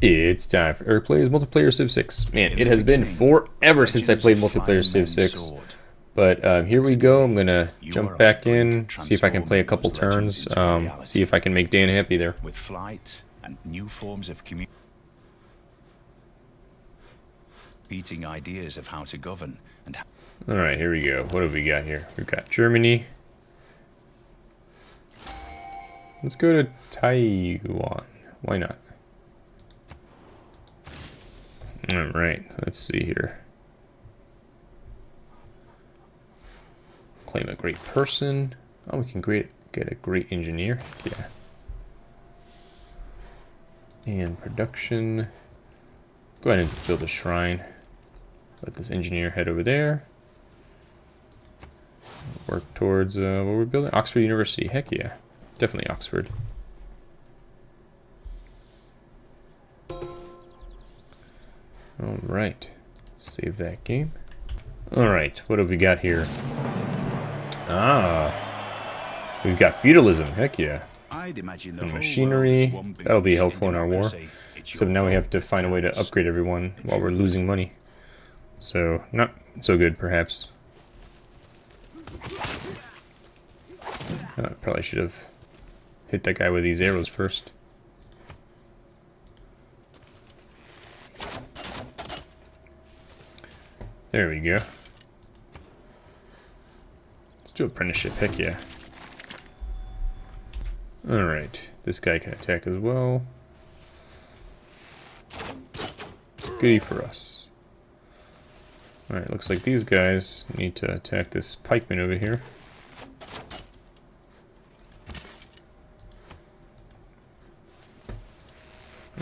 It's time for Plays Multiplayer Civ 6. Man, it has been forever since I played multiplayer Civ 6. But uh, here we go. I'm going to jump back in, see if I can play a couple turns, um, see if I can make Dan happy there. With flight and new forms of communicating ideas of how to govern and Alright, here we go. What have we got here? We've got Germany. Let's go to Taiwan. Why not? Alright, let's see here. Claim a great person. Oh, we can great, get a great engineer. Yeah. And production. Go ahead and build a shrine. Let this engineer head over there. Work towards uh, what we're building. Oxford University. Heck yeah. Definitely Oxford. Alright. Save that game. Alright, what have we got here? Ah. We've got feudalism, heck yeah. I'd imagine and machinery, that'll be helpful in our war. So now we have to find a way to upgrade everyone while we're losing money. So, not so good, perhaps. I probably should have hit that guy with these arrows first. There we go. Let's do apprenticeship, heck yeah. Alright, this guy can attack as well. Goody for us. Alright, looks like these guys need to attack this pikeman over here.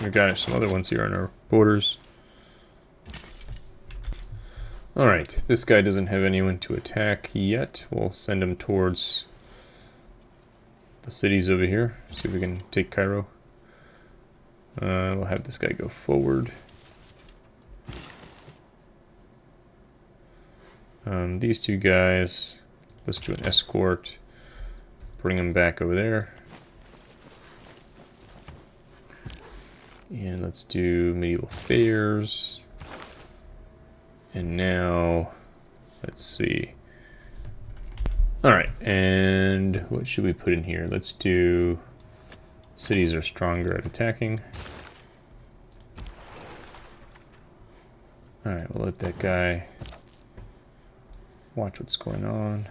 We've got some other ones here on our borders. Alright, this guy doesn't have anyone to attack yet. We'll send him towards the cities over here. See if we can take Cairo. Uh, we'll have this guy go forward. Um, these two guys, let's do an escort. Bring them back over there. And let's do medieval fairs. And now, let's see. All right, and what should we put in here? Let's do cities are stronger at attacking. All right, we'll let that guy watch what's going on.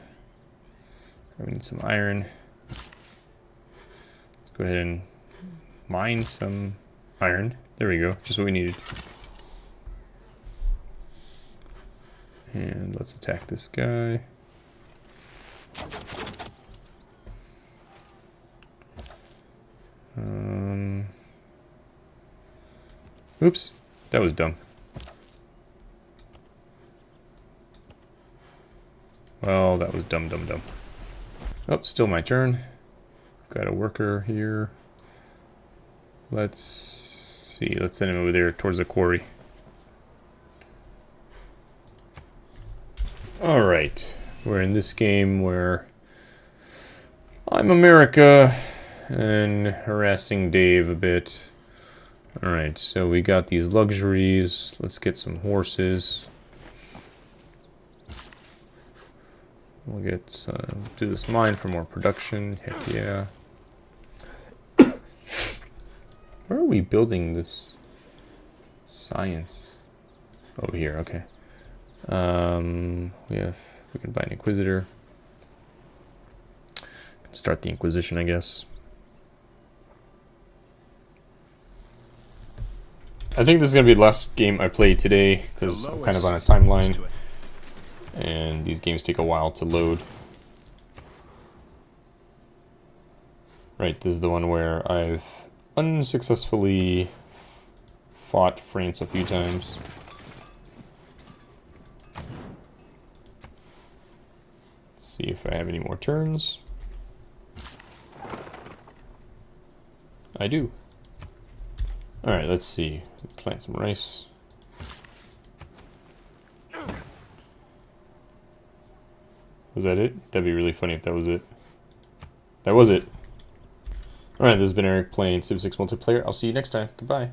We need some iron. Let's go ahead and mine some iron. There we go, just what we needed. And let's attack this guy. Um, oops, that was dumb. Well, that was dumb, dumb, dumb. Oh, still my turn. Got a worker here. Let's see, let's send him over there towards the quarry. Alright, we're in this game where I'm America and harassing Dave a bit. Alright, so we got these luxuries. Let's get some horses. We'll get uh, do this mine for more production. Heck yeah. Where are we building this science? Over here, okay. Um, we have, we can buy an Inquisitor. Start the Inquisition, I guess. I think this is going to be the last game I play today, because I'm kind of on a timeline. And these games take a while to load. Right, this is the one where I've unsuccessfully fought France a few times. See if I have any more turns. I do. Alright, let's see. Plant some rice. Was that it? That'd be really funny if that was it. That was it. Alright, this has been Eric playing Civ 6 multiplayer. I'll see you next time. Goodbye.